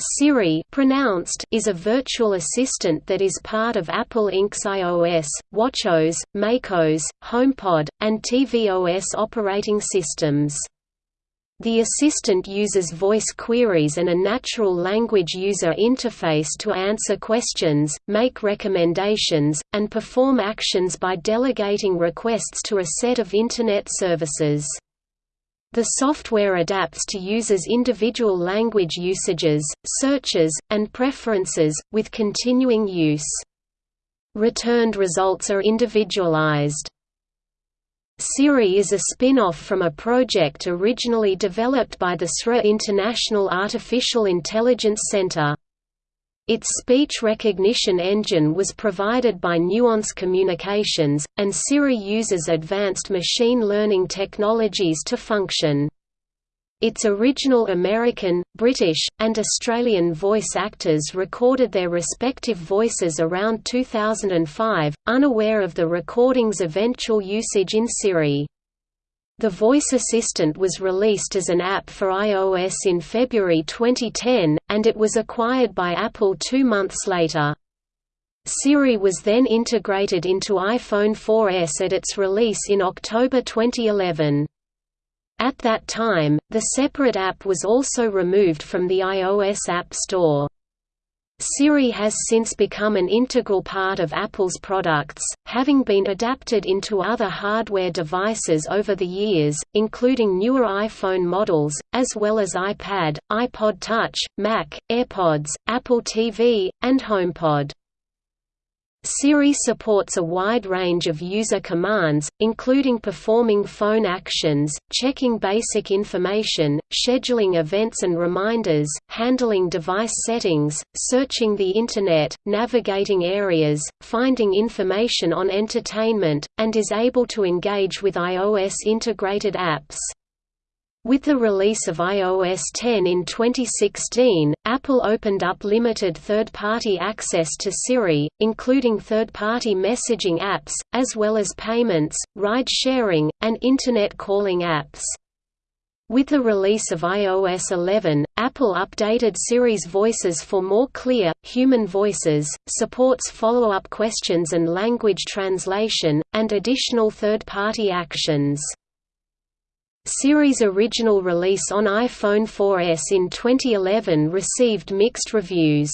Siri pronounced is a virtual assistant that is part of Apple Inc.'s iOS, WatchOS, macOS, HomePod, and tvOS operating systems. The assistant uses voice queries and a natural language user interface to answer questions, make recommendations, and perform actions by delegating requests to a set of Internet services. The software adapts to users' individual language usages, searches, and preferences, with continuing use. Returned results are individualized. Siri is a spin-off from a project originally developed by the SRI International Artificial Intelligence Center. Its speech recognition engine was provided by Nuance Communications, and Siri uses advanced machine learning technologies to function. Its original American, British, and Australian voice actors recorded their respective voices around 2005, unaware of the recording's eventual usage in Siri. The voice assistant was released as an app for iOS in February 2010, and it was acquired by Apple two months later. Siri was then integrated into iPhone 4S at its release in October 2011. At that time, the separate app was also removed from the iOS App Store. Siri has since become an integral part of Apple's products, having been adapted into other hardware devices over the years, including newer iPhone models, as well as iPad, iPod Touch, Mac, AirPods, Apple TV, and HomePod. Siri supports a wide range of user commands, including performing phone actions, checking basic information, scheduling events and reminders, handling device settings, searching the Internet, navigating areas, finding information on entertainment, and is able to engage with iOS integrated apps. With the release of iOS 10 in 2016, Apple opened up limited third-party access to Siri, including third-party messaging apps, as well as payments, ride-sharing, and Internet calling apps. With the release of iOS 11, Apple updated Siri's voices for more clear, human voices, supports follow-up questions and language translation, and additional third-party actions. Siri's original release on iPhone 4S in 2011 received mixed reviews.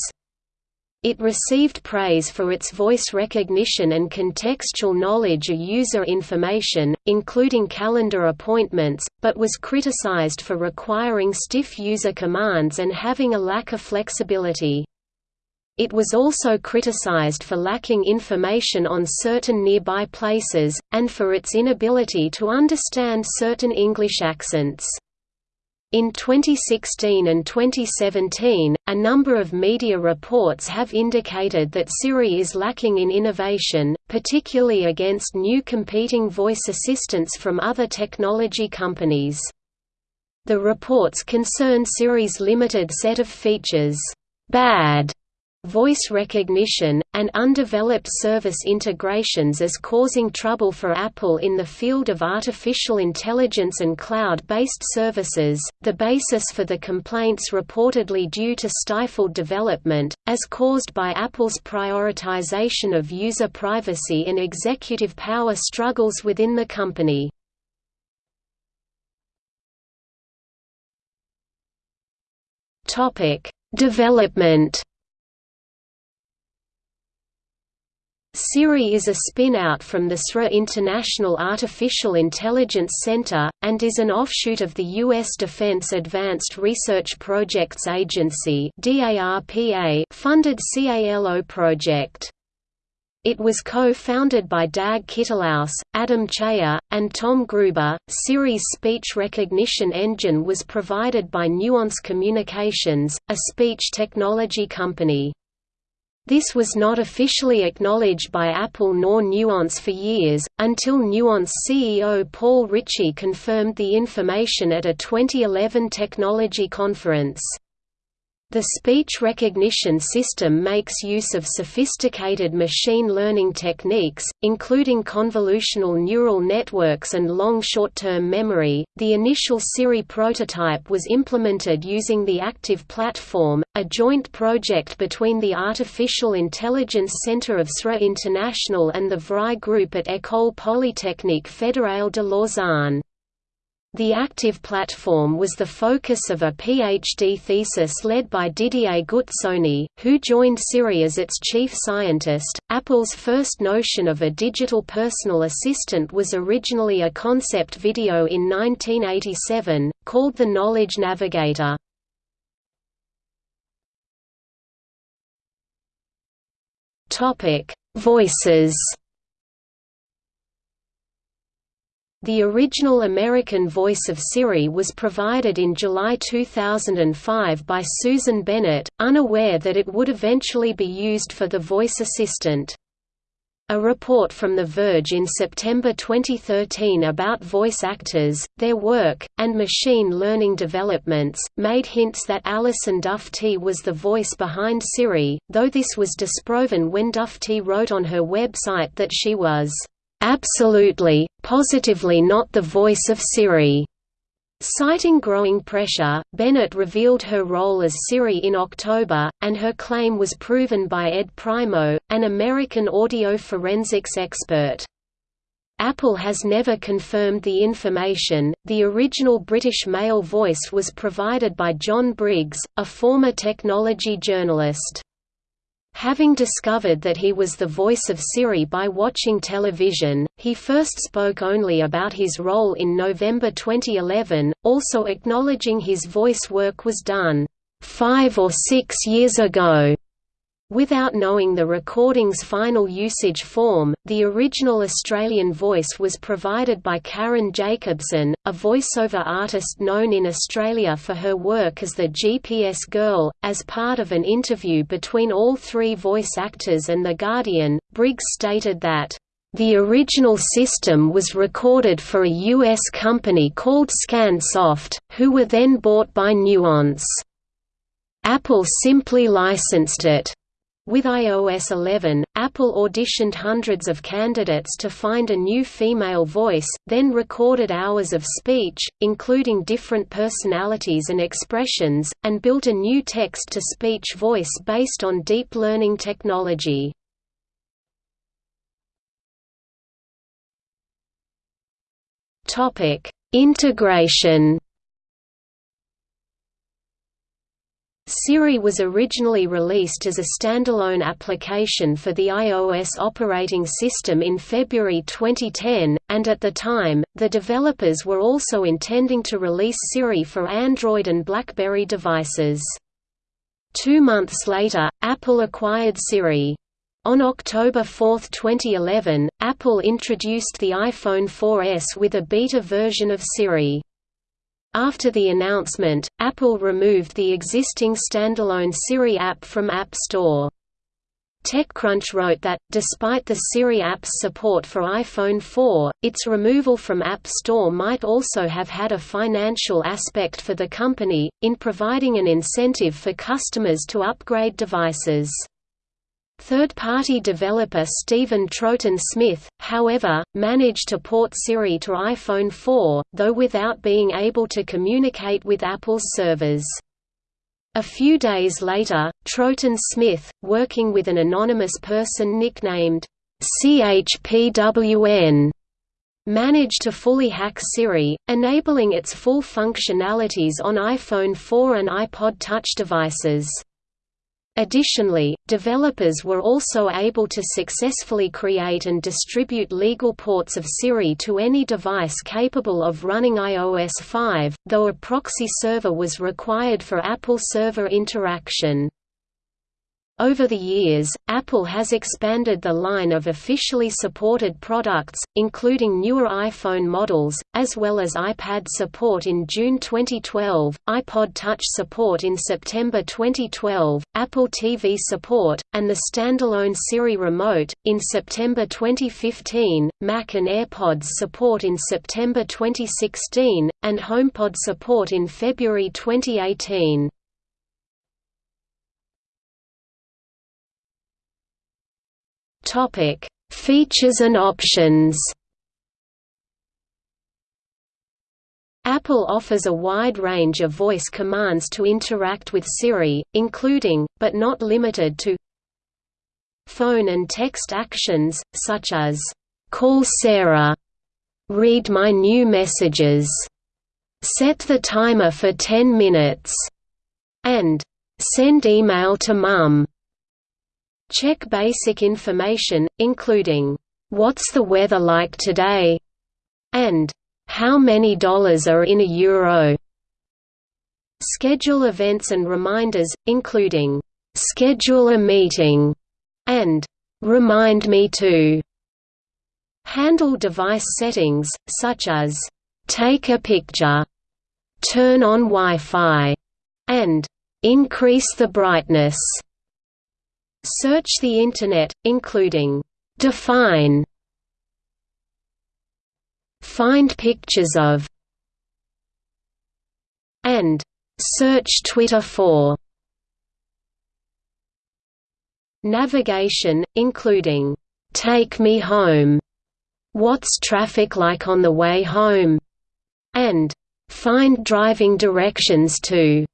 It received praise for its voice recognition and contextual knowledge of user information, including calendar appointments, but was criticized for requiring stiff user commands and having a lack of flexibility. It was also criticized for lacking information on certain nearby places, and for its inability to understand certain English accents. In 2016 and 2017, a number of media reports have indicated that Siri is lacking in innovation, particularly against new competing voice assistants from other technology companies. The reports concern Siri's limited set of features, bad voice recognition, and undeveloped service integrations as causing trouble for Apple in the field of artificial intelligence and cloud-based services. The basis for the complaints reportedly due to stifled development, as caused by Apple's prioritization of user privacy and executive power struggles within the company. Development Siri is a spin-out from the SRI International Artificial Intelligence Center, and is an offshoot of the U.S. Defense Advanced Research Projects Agency funded CALO project. It was co-founded by Dag Kittlaus, Adam Cheyer, and Tom Gruber. Siri's speech recognition engine was provided by Nuance Communications, a speech technology company. This was not officially acknowledged by Apple nor Nuance for years, until Nuance CEO Paul Ricci confirmed the information at a 2011 technology conference. The speech recognition system makes use of sophisticated machine learning techniques, including convolutional neural networks and long short-term memory. The initial Siri prototype was implemented using the Active Platform, a joint project between the Artificial Intelligence Center of SRI International and the VRI Group at École Polytechnique Fédérale de Lausanne. The active platform was the focus of a PhD thesis led by Didier Guzzoni, who joined Siri as its chief scientist. Apple's first notion of a digital personal assistant was originally a concept video in 1987, called the Knowledge Navigator. Voices The original American voice of Siri was provided in July 2005 by Susan Bennett, unaware that it would eventually be used for the voice assistant. A report from The Verge in September 2013 about voice actors, their work, and machine learning developments, made hints that Alison Dufty was the voice behind Siri, though this was disproven when Dufty wrote on her website that she was Absolutely, positively not the voice of Siri. Citing growing pressure, Bennett revealed her role as Siri in October, and her claim was proven by Ed Primeau, an American audio forensics expert. Apple has never confirmed the information. The original British male voice was provided by John Briggs, a former technology journalist. Having discovered that he was the voice of Siri by watching television, he first spoke only about his role in November 2011, also acknowledging his voice work was done, five or six years ago. Without knowing the recording's final usage form, the original Australian voice was provided by Karen Jacobsen, a voiceover artist known in Australia for her work as the GPS Girl. As part of an interview between all three voice actors and The Guardian, Briggs stated that, the original system was recorded for a U.S. company called Scansoft, who were then bought by Nuance. Apple simply licensed it. With iOS 11, Apple auditioned hundreds of candidates to find a new female voice, then recorded hours of speech, including different personalities and expressions, and built a new text-to-speech voice based on deep learning technology. Integration Siri was originally released as a standalone application for the iOS operating system in February 2010, and at the time, the developers were also intending to release Siri for Android and BlackBerry devices. Two months later, Apple acquired Siri. On October 4, 2011, Apple introduced the iPhone 4S with a beta version of Siri. After the announcement, Apple removed the existing standalone Siri app from App Store. TechCrunch wrote that, despite the Siri app's support for iPhone 4, its removal from App Store might also have had a financial aspect for the company, in providing an incentive for customers to upgrade devices. Third-party developer Stephen Troughton-Smith, however, managed to port Siri to iPhone 4, though without being able to communicate with Apple's servers. A few days later, Troughton-Smith, working with an anonymous person nicknamed CHPWN, managed to fully hack Siri, enabling its full functionalities on iPhone 4 and iPod Touch devices. Additionally, developers were also able to successfully create and distribute legal ports of Siri to any device capable of running iOS 5, though a proxy server was required for Apple server interaction. Over the years, Apple has expanded the line of officially supported products, including newer iPhone models, as well as iPad support in June 2012, iPod Touch support in September 2012, Apple TV support, and the standalone Siri Remote, in September 2015, Mac and AirPods support in September 2016, and HomePod support in February 2018. Topic: Features and options. Apple offers a wide range of voice commands to interact with Siri, including, but not limited to phone and text actions, such as, "'Call Sarah", "'Read my new messages", "'Set the timer for 10 minutes", and "'Send email to Mum". Check basic information, including, "'What's the weather like today?' and "'How many dollars are in a euro?' Schedule events and reminders, including, "'Schedule a meeting' and "'Remind me to' Handle device settings, such as, "'Take a picture' "'Turn on Wi-Fi' and "'Increase the brightness' Search the Internet, including, "'Define' Find pictures of and search Twitter for navigation, including Take Me Home, What's Traffic Like on the Way Home, and Find Driving Directions to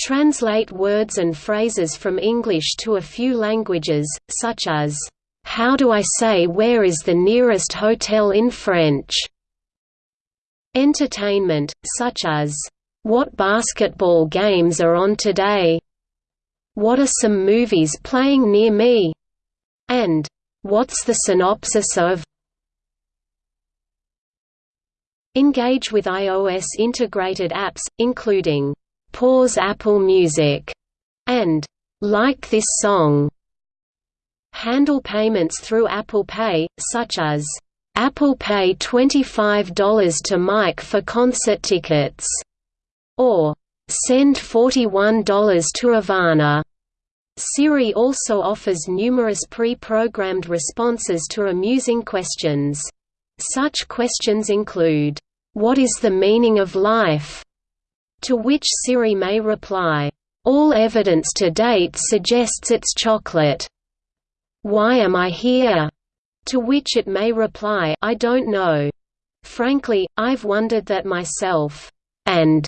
Translate words and phrases from English to a few languages, such as how do I say where is the nearest hotel in French? Entertainment, such as, What basketball games are on today? What are some movies playing near me? And, What's the synopsis of? Engage with iOS integrated apps, including, Pause Apple Music, and, Like this song handle payments through Apple Pay, such as, "'Apple Pay $25 to Mike for concert tickets' or "'Send $41 to Ivana' Siri also offers numerous pre-programmed responses to amusing questions. Such questions include, "'What is the meaning of life?' To which Siri may reply, "'All evidence to date suggests it's chocolate' Why am I here? To which it may reply, I don't know. Frankly, I've wondered that myself. And,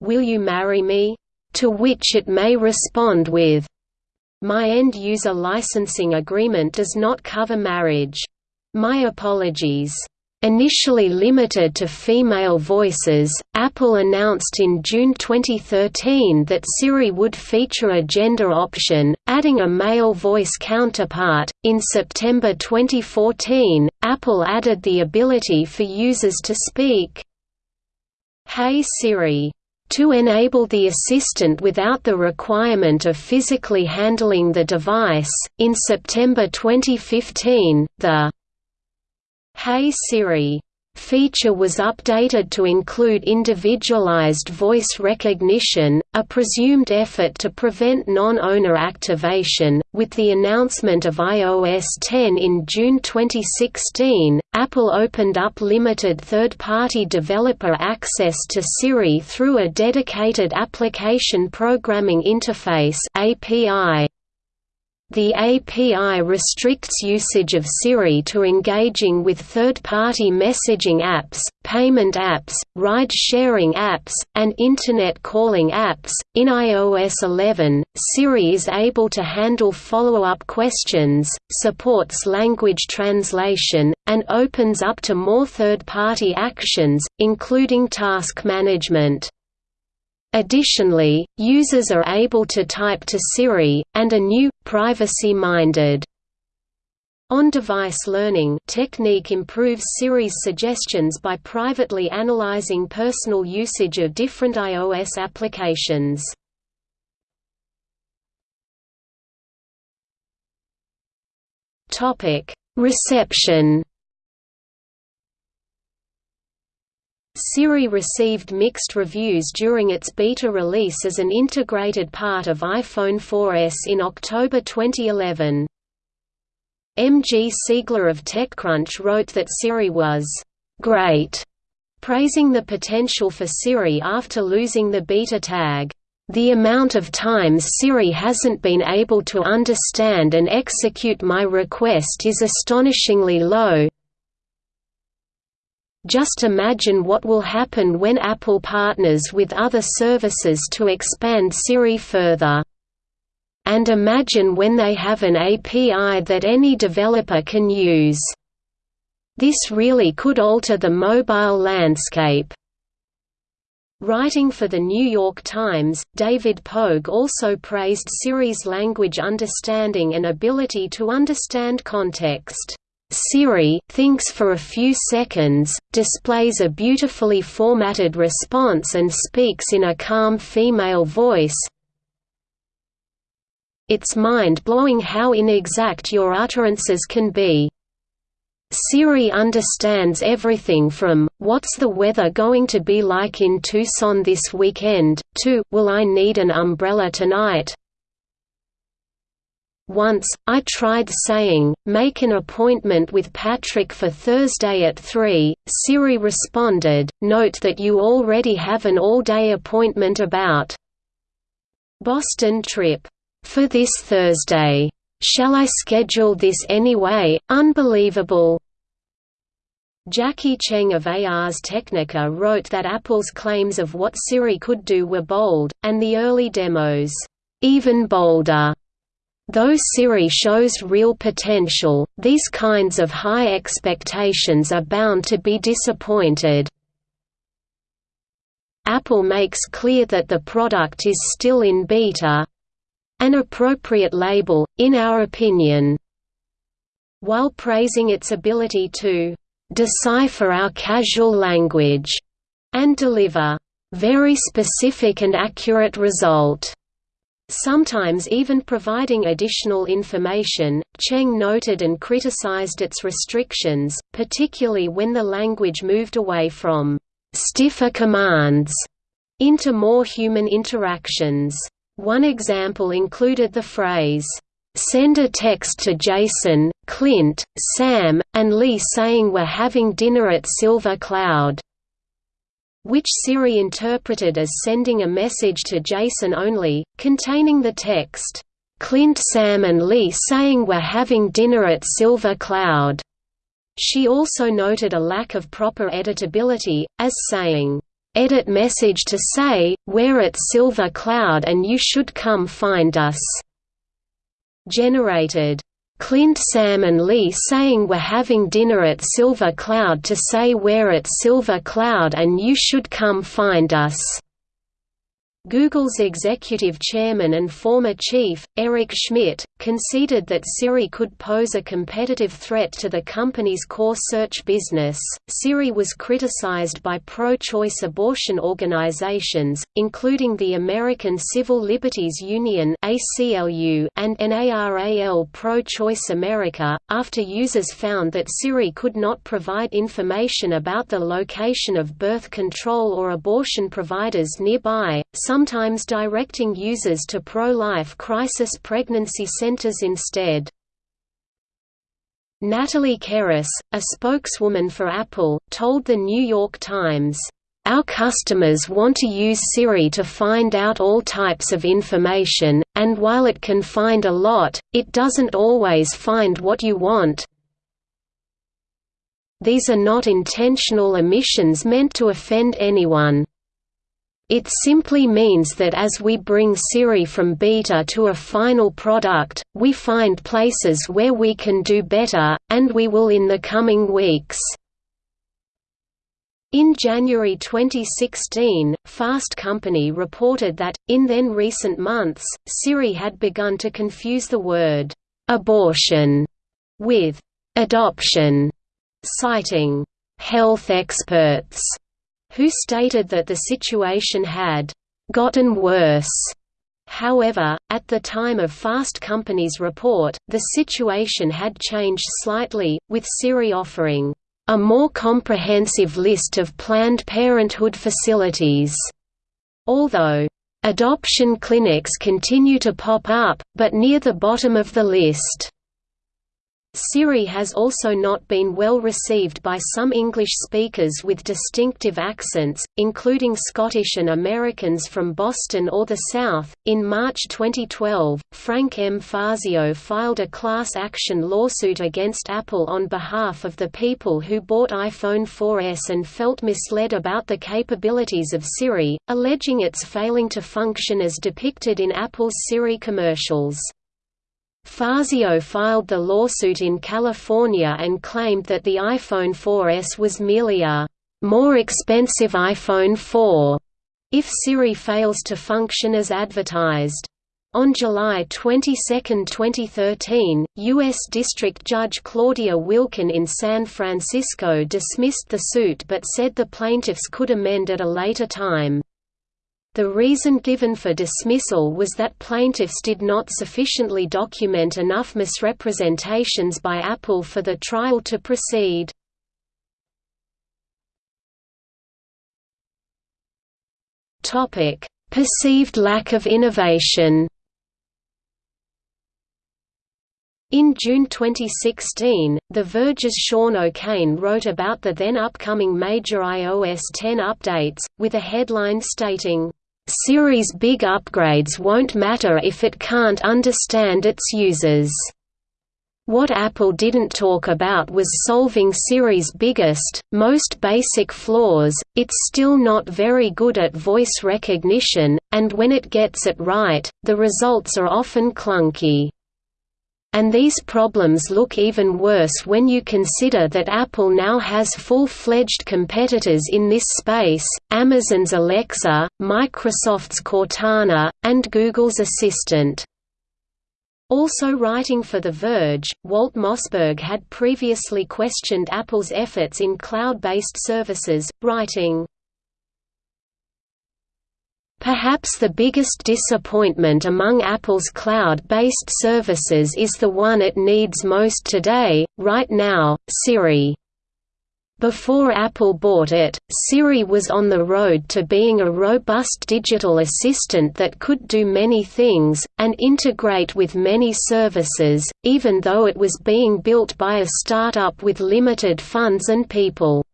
will you marry me? To which it may respond with, my end-user licensing agreement does not cover marriage. My apologies. Initially limited to female voices, Apple announced in June 2013 that Siri would feature a gender option, adding a male voice counterpart. In September 2014, Apple added the ability for users to speak, Hey Siri to enable the assistant without the requirement of physically handling the device, in September 2015, the Hey Siri feature was updated to include individualized voice recognition, a presumed effort to prevent non-owner activation. With the announcement of iOS 10 in June 2016, Apple opened up limited third-party developer access to Siri through a dedicated application programming interface (API). The API restricts usage of Siri to engaging with third-party messaging apps, payment apps, ride-sharing apps, and Internet calling apps. In iOS 11, Siri is able to handle follow-up questions, supports language translation, and opens up to more third-party actions, including task management. Additionally, users are able to type to Siri, and a new, privacy-minded on-device learning technique improves Siri's suggestions by privately analyzing personal usage of different iOS applications. Reception Siri received mixed reviews during its beta release as an integrated part of iPhone 4S in October 2011. M. G. Siegler of TechCrunch wrote that Siri was «great», praising the potential for Siri after losing the beta tag. The amount of times Siri hasn't been able to understand and execute my request is astonishingly low. Just imagine what will happen when Apple partners with other services to expand Siri further. And imagine when they have an API that any developer can use. This really could alter the mobile landscape. Writing for The New York Times, David Pogue also praised Siri's language understanding and ability to understand context. Siri thinks for a few seconds, displays a beautifully formatted response and speaks in a calm female voice. It's mind-blowing how inexact your utterances can be. Siri understands everything from, what's the weather going to be like in Tucson this weekend, to, will I need an umbrella tonight? Once, I tried saying, make an appointment with Patrick for Thursday at 3, Siri responded, note that you already have an all-day appointment about Boston trip. For this Thursday. Shall I schedule this anyway? Unbelievable. Jacqui Cheng of Ars Technica wrote that Apple's claims of what Siri could do were bold, and the early demos, even bolder. Though Siri shows real potential, these kinds of high expectations are bound to be disappointed. Apple makes clear that the product is still in beta, an appropriate label, in our opinion. While praising its ability to decipher our casual language and deliver very specific and accurate result. Sometimes even providing additional information, Cheng noted and criticized its restrictions, particularly when the language moved away from stiffer commands into more human interactions. One example included the phrase, "'Send a text to Jason, Clint, Sam, and Lee saying we're having dinner at Silver Cloud' which Siri interpreted as sending a message to Jason only, containing the text, "'Clint Sam and Lee saying we're having dinner at Silver Cloud'". She also noted a lack of proper editability, as saying, edit message to say, we're at Silver Cloud and you should come find us. Generated. Clint Sam and Lee saying we're having dinner at Silver Cloud to say we're at Silver Cloud and you should come find us. Google's executive chairman and former chief, Eric Schmidt, conceded that Siri could pose a competitive threat to the company's core search business. Siri was criticized by pro choice abortion organizations, including the American Civil Liberties Union and NARAL Pro Choice America, after users found that Siri could not provide information about the location of birth control or abortion providers nearby. Some sometimes directing users to pro-life crisis pregnancy centers instead. Natalie Kerris, a spokeswoman for Apple, told The New York Times, "...our customers want to use Siri to find out all types of information, and while it can find a lot, it doesn't always find what you want, these are not intentional omissions meant to offend anyone. It simply means that as we bring Siri from beta to a final product, we find places where we can do better, and we will in the coming weeks. In January 2016, Fast Company reported that, in then recent months, Siri had begun to confuse the word «abortion» with «adoption», citing «health experts» who stated that the situation had gotten worse. However, at the time of Fast Company's report, the situation had changed slightly, with Siri offering a more comprehensive list of Planned Parenthood facilities. Although adoption clinics continue to pop up, but near the bottom of the list. Siri has also not been well received by some English speakers with distinctive accents, including Scottish and Americans from Boston or the South. In March 2012, Frank M. Fazio filed a class action lawsuit against Apple on behalf of the people who bought iPhone 4S and felt misled about the capabilities of Siri, alleging its failing to function as depicted in Apple's Siri commercials. Fazio filed the lawsuit in California and claimed that the iPhone 4S was merely a more expensive iPhone 4 if Siri fails to function as advertised. On July 22, 2013, U.S. District Judge Claudia Wilken in San Francisco dismissed the suit but said the plaintiffs could amend at a later time. The reason given for dismissal was that plaintiffs did not sufficiently document enough misrepresentations by Apple for the trial to proceed. Perceived lack of innovation In June 2016, The Verge's Sean O'Kane wrote about the then upcoming major iOS 10 updates, with a headline stating, Siri's big upgrades won't matter if it can't understand its users. What Apple didn't talk about was solving Siri's biggest, most basic flaws, it's still not very good at voice recognition, and when it gets it right, the results are often clunky. And these problems look even worse when you consider that Apple now has full-fledged competitors in this space, Amazon's Alexa, Microsoft's Cortana, and Google's Assistant. Also writing for The Verge, Walt Mossberg had previously questioned Apple's efforts in cloud-based services, writing, Perhaps the biggest disappointment among Apple's cloud-based services is the one it needs most today, right now, Siri. Before Apple bought it, Siri was on the road to being a robust digital assistant that could do many things, and integrate with many services, even though it was being built by a startup with limited funds and people.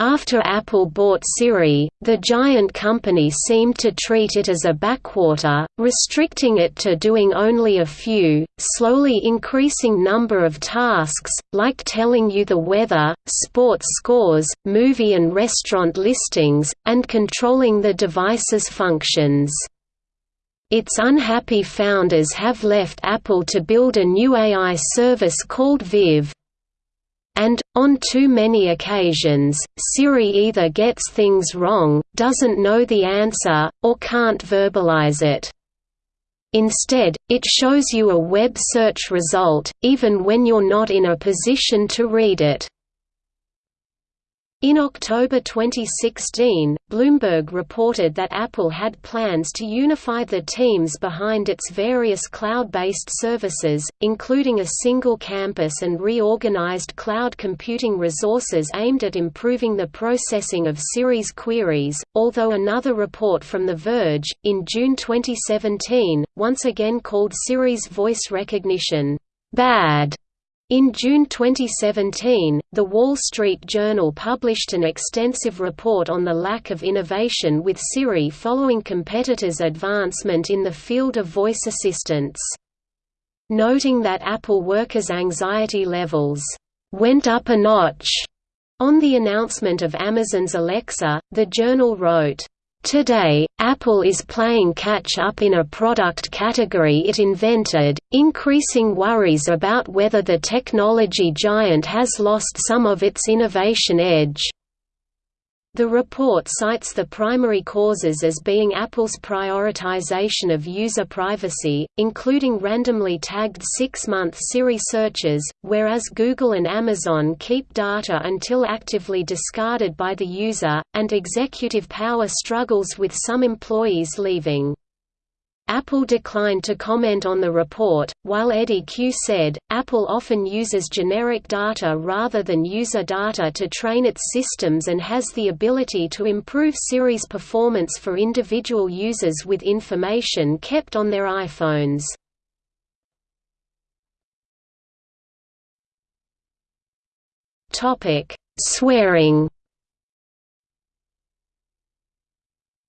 After Apple bought Siri, the giant company seemed to treat it as a backwater, restricting it to doing only a few, slowly increasing number of tasks, like telling you the weather, sports scores, movie and restaurant listings, and controlling the device's functions. Its unhappy founders have left Apple to build a new AI service called Viv, and, on too many occasions, Siri either gets things wrong, doesn't know the answer, or can't verbalize it. Instead, it shows you a web search result, even when you're not in a position to read it. In October 2016, Bloomberg reported that Apple had plans to unify the teams behind its various cloud-based services, including a single campus and reorganized cloud computing resources aimed at improving the processing of Siri's queries, although another report from The Verge, in June 2017, once again called Siri's voice recognition, "...bad." In June 2017, The Wall Street Journal published an extensive report on the lack of innovation with Siri following competitors' advancement in the field of voice assistants. Noting that Apple workers' anxiety levels went up a notch on the announcement of Amazon's Alexa, the journal wrote, Today, Apple is playing catch-up in a product category it invented, increasing worries about whether the technology giant has lost some of its innovation edge. The report cites the primary causes as being Apple's prioritization of user privacy, including randomly tagged six-month Siri searches, whereas Google and Amazon keep data until actively discarded by the user, and executive power struggles with some employees leaving. Apple declined to comment on the report, while Eddy Cue said, Apple often uses generic data rather than user data to train its systems and has the ability to improve Siri's performance for individual users with information kept on their iPhones. Swearing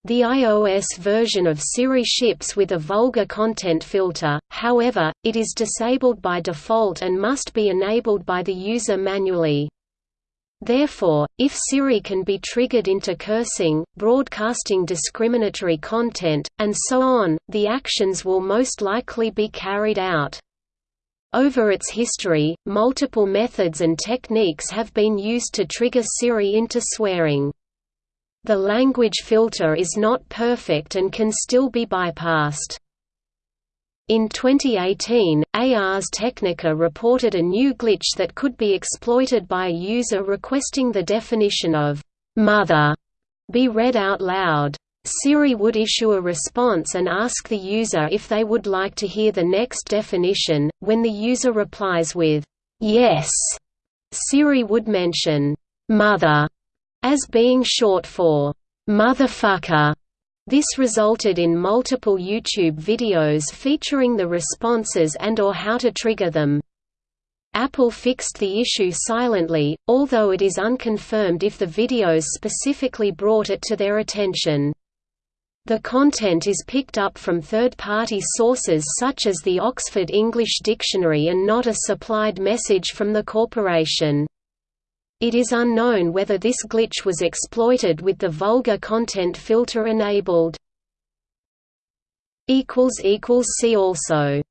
The iOS version of Siri ships with a vulgar content filter, however, it is disabled by default and must be enabled by the user manually. Therefore, if Siri can be triggered into cursing, broadcasting discriminatory content, and so on, the actions will most likely be carried out. Over its history, multiple methods and techniques have been used to trigger Siri into swearing. The language filter is not perfect and can still be bypassed. In 2018, Ars Technica reported a new glitch that could be exploited by a user requesting the definition of «mother» be read out loud. Siri would issue a response and ask the user if they would like to hear the next definition. When the user replies with «yes», Siri would mention «mother» as being short for motherfucker. This resulted in multiple YouTube videos featuring the responses and or how to trigger them. Apple fixed the issue silently, although it is unconfirmed if the videos specifically brought it to their attention. The content is picked up from third-party sources such as the Oxford English Dictionary and not a supplied message from the corporation. It is unknown whether this glitch was exploited with the vulgar content filter enabled. See also